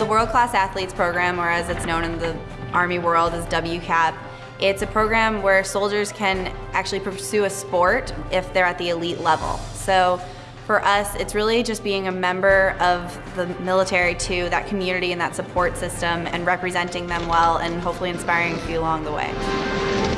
The World Class Athletes Program, or as it's known in the Army world as WCAP, it's a program where soldiers can actually pursue a sport if they're at the elite level. So for us, it's really just being a member of the military too, that community and that support system and representing them well and hopefully inspiring you along the way.